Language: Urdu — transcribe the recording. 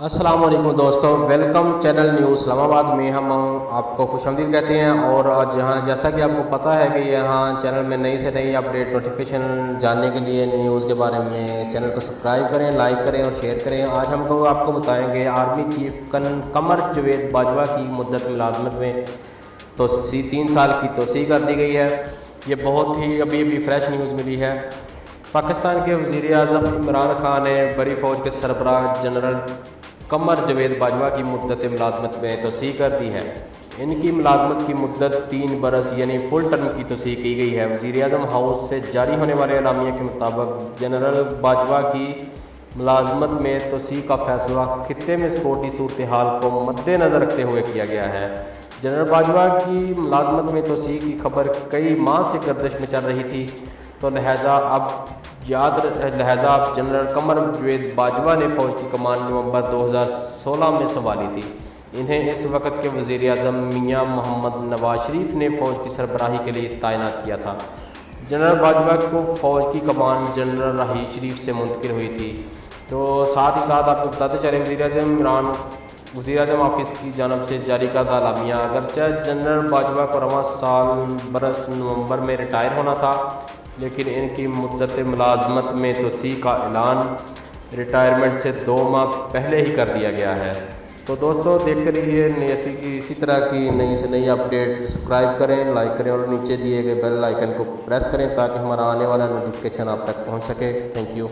السلام علیکم دوستوں ویلکم چینل نیو اسلام آباد میں ہم آپ کو خوش آمدید کہتے ہیں اور آج یہاں جیسا کہ آپ کو پتہ ہے کہ یہاں چینل میں نئی سے نئی اپڈیٹ نوٹیفیکیشن جاننے کے لیے نیوز کے بارے میں چینل کو سبسکرائب کریں لائک کریں اور شیئر کریں۔ آج ہم کو آپ کو بتائیں گے آرمی چیف کن کمر جوید باجوہ کی مدت ملازمت میں۔ توسیع تین سال کی توسیع کر دی گئی ہے۔ یہ بہت ہی ابھی ابھی فریش نیوز ملی ہے۔ پاکستان کے وزیر اعظم عمران خان نے بڑی فوج کے سربراہ جنرل کمر جوید باجوہ کی مدت ملازمت میں توسیع کر دی ہے۔ ان کی ملازمت کی مدت تین برس یعنی فل ٹرم کی توسیع کی گئی ہے۔ وزیر اعظم ہاؤس سے جاری ہونے والے اعلامیہ کے مطابق جنرل باجوہ کی ملازمت میں توسیع کا فیصلہ خطے میں سپورٹی صورتحال کو مد نظر رکھتے ہوئے کیا گیا ہے۔ جنرل باجوہ کی ملازمت میں توسیع کی خبر کئی ماہ سے گردش میں چل رہی تھی۔ تو لہٰذا اب یاد لہذا جنرل قمر جوید باجوہ نے فوج کی کمان نومبر دو ہزار سولہ میں سنبھالی تھی۔ انہیں اس وقت کے وزیر اعظم میاں محمد نواز شریف نے فوج کی سربراہی کے لیے تعینات کیا تھا۔ جنرل باجوہ کو فوج کی کمان جنرل راہی شریف سے منتقل ہوئی تھی۔ تو ساتھ ہی ساتھ آپ کو بتاتے چلیں، وزیر اعظم عمران، وزیر اعظم آفس کی جانب سے جاری کردہ اعلامیہ۔ اگرچہ جنرل باجوہ کو رواں سال برس نومبر میں ریٹائر ہونا تھا لیکن ان کی مدت ملازمت میں توسیع کا اعلان ریٹائرمنٹ سے دو ماہ پہلے ہی کر دیا گیا ہے۔ تو دوستو دیکھتے رہیے ایسی اسی طرح کی نئی سے نئی اپڈیٹ سبسکرائب کریں، لائک کریں اور نیچے دیے گئے بیل آئیکن کو پریس کریں تاکہ ہمارا آنے والا نوٹیفکیشن آپ تک پہنچ سکے۔ Thank you